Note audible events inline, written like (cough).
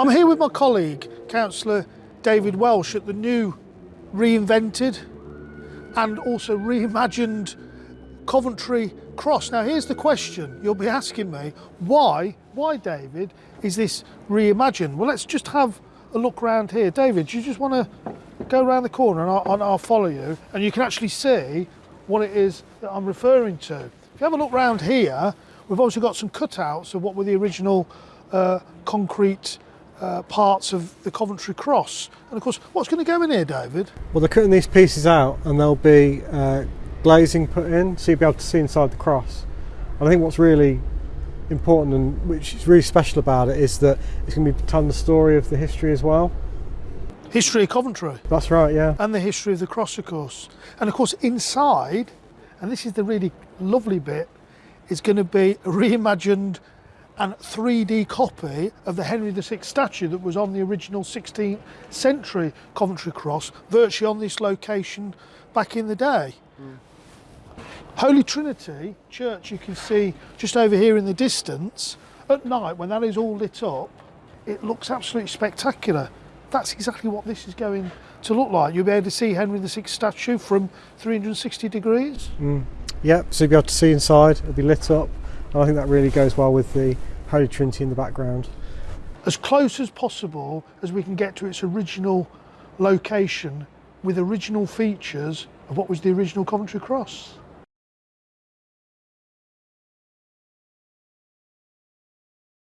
I'm here with my colleague, Councillor David Welsh, at the new reinvented and also reimagined Coventry Cross. Now, here's the question you'll be asking me why, why, David, is this reimagined? Well, let's just have a look around here. David, do you just want to go around the corner and I'll, and I'll follow you and you can actually see what it is that I'm referring to. If you have a look around here, we've also got some cutouts of what were the original uh, concrete uh, parts of the Coventry Cross. And of course, what's going to go in here, David? Well, they're cutting these pieces out and there'll be uh, glazing put in so you'll be able to see inside the cross. And I think what's really important and which is really special about it is that it's going to be telling the story of the history as well. History of Coventry. That's right, yeah. And the history of the cross, of course. And of course, inside, and this is the really lovely bit, is going to be a (laughs) reimagined and 3D copy of the Henry VI statue that was on the original 16th century Coventry Cross, virtually on this location back in the day. Mm. Holy Trinity Church, you can see just over here in the distance, at night when that is all lit up, it looks absolutely spectacular. That's exactly what this is going to look like. You'll be able to see Henry VI statue from 360 degrees. Mm. Yep, so you'll be able to see inside, it'll be lit up, and I think that really goes well with the Holy Trinity in the background. As close as possible as we can get to its original location with original features of what was the original Coventry Cross.